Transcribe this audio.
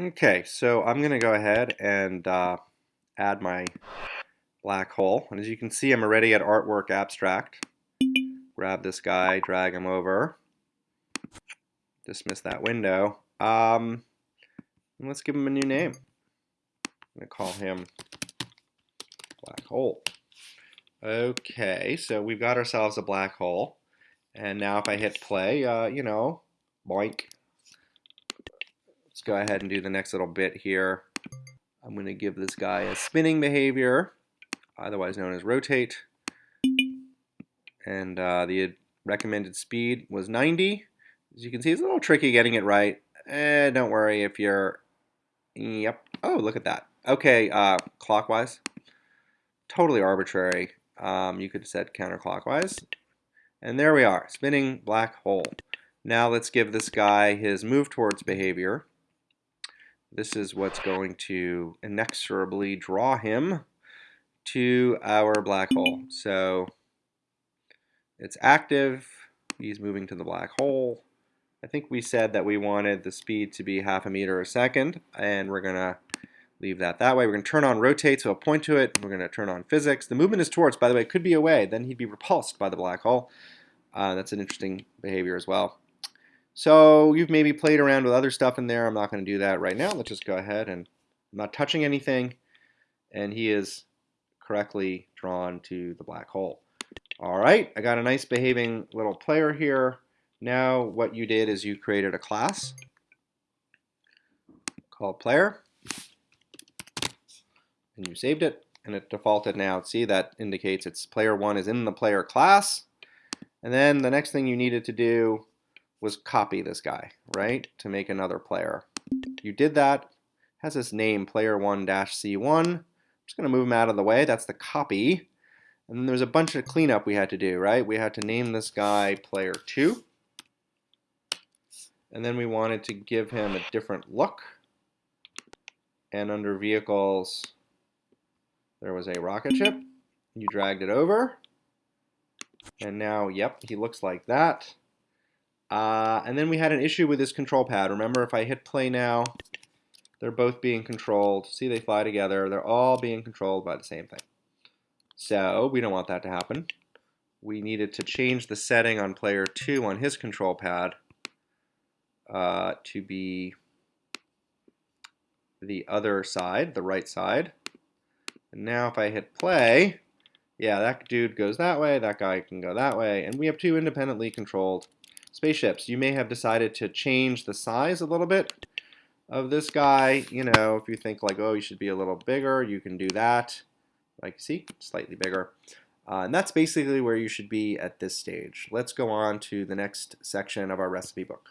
Okay, so I'm going to go ahead and uh, add my black hole. And as you can see, I'm already at Artwork Abstract. Grab this guy, drag him over. Dismiss that window. Um, let's give him a new name. I'm going to call him black hole. Okay, so we've got ourselves a black hole. And now if I hit play, uh, you know, boink, Let's go ahead and do the next little bit here. I'm going to give this guy a spinning behavior, otherwise known as rotate. And uh, the recommended speed was 90. As you can see, it's a little tricky getting it right. Eh, don't worry if you're... Yep. Oh, look at that. Okay, uh, clockwise. Totally arbitrary. Um, you could set counterclockwise. And there we are, spinning black hole. Now let's give this guy his move towards behavior. This is what's going to inexorably draw him to our black hole. So it's active. He's moving to the black hole. I think we said that we wanted the speed to be half a meter a second, and we're going to leave that that way. We're going to turn on rotate, so I'll point to it. We're going to turn on physics. The movement is towards, by the way, it could be away. Then he'd be repulsed by the black hole. Uh, that's an interesting behavior as well. So you've maybe played around with other stuff in there. I'm not going to do that right now. Let's just go ahead and I'm not touching anything. And he is correctly drawn to the black hole. All right, I got a nice behaving little player here. Now what you did is you created a class called player. And you saved it and it defaulted now. See, that indicates it's player one is in the player class. And then the next thing you needed to do was copy this guy, right, to make another player. You did that, has this name player1-c1. I'm just going to move him out of the way. That's the copy. And then there's a bunch of cleanup we had to do, right? We had to name this guy player2. And then we wanted to give him a different look. And under vehicles, there was a rocket ship. You dragged it over. And now, yep, he looks like that. Uh, and then we had an issue with this control pad. Remember, if I hit play now, they're both being controlled. See, they fly together. They're all being controlled by the same thing. So we don't want that to happen. We needed to change the setting on player 2 on his control pad uh, to be the other side, the right side. And now if I hit play, yeah, that dude goes that way, that guy can go that way, and we have two independently controlled spaceships. You may have decided to change the size a little bit of this guy. You know, if you think like, oh, you should be a little bigger, you can do that. Like, see, slightly bigger. Uh, and that's basically where you should be at this stage. Let's go on to the next section of our recipe book.